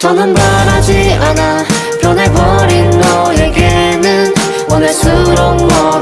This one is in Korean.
더는 바라지 않아 변해버린 너에게는 원할수록 멀